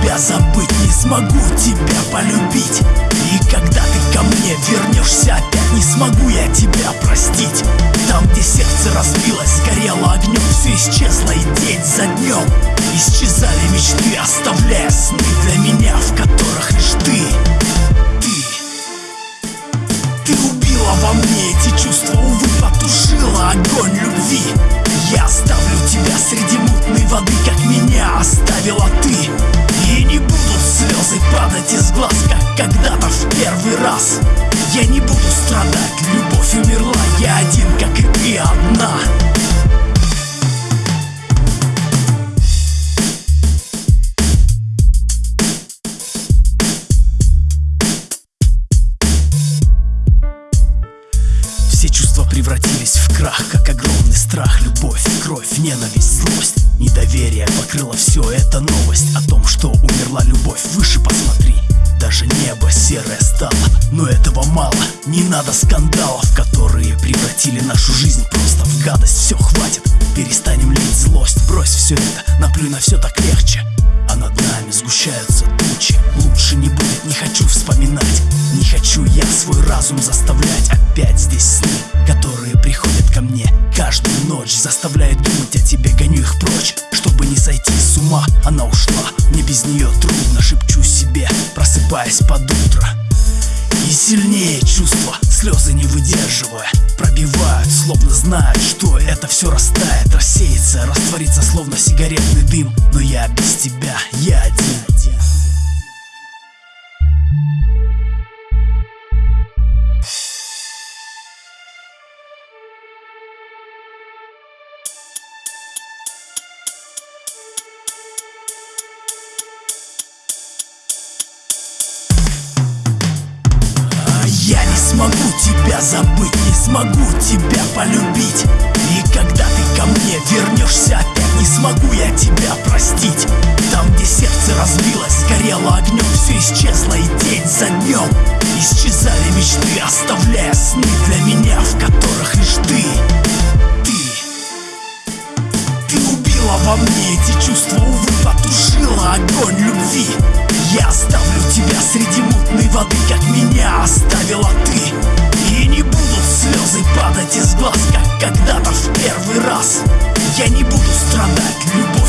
тебя забыть, не смогу тебя полюбить. И когда ты ко мне вернешься опять, не смогу я тебя простить. Там, где сердце разбилось, сгорело огнем, все исчезло и день за днем Исчезали мечты, оставляя сны для меня, в которых лишь ты. Ты. Ты убила во мне эти чувства, увы, потушила огонь любви. Я оставлю тебя первый раз. Я не буду страдать, любовь умерла, я один, как и ты одна. Все чувства превратились в крах, как огромный страх Любовь, кровь, ненависть, злость. Недоверие покрыло все, это новость О том, что умерла любовь, выше посмотри Даже небо серое стало, но этого мало. Не надо скандалов, которые превратили нашу жизнь просто в гадость. Все, хватит, перестанем лить злость. Брось все это, наплюй на все так легче. А над нами сгущаются тучи. Лучше не будет, не хочу вспоминать. Не хочу я свой разум заставлять. Опять здесь сны, которые приходят ко мне. Каждую ночь заставляют думать о тебе Гоню их прочь, чтобы не сойти с ума Она ушла, мне без нее трудно Шепчу себе, просыпаясь под утро. И сильнее чувства, слезы не выдерживая Пробивают, словно знают, что это все растает Рассеется, растворится, словно сигаретный дым. Но я без тебя, я тебя забыть, не смогу тебя полюбить. И когда ты ко мне вернешься опять, не смогу я тебя простить. Там, где сердце разбилось, сгорело огнем, все исчезло и день за днем Исчезали мечты, оставляя сны для меня, в которых лишь ты. Ты. Ты убила во мне эти чувства, увы, потушила огонь любви в первый раз. Я не буду страдать, любовь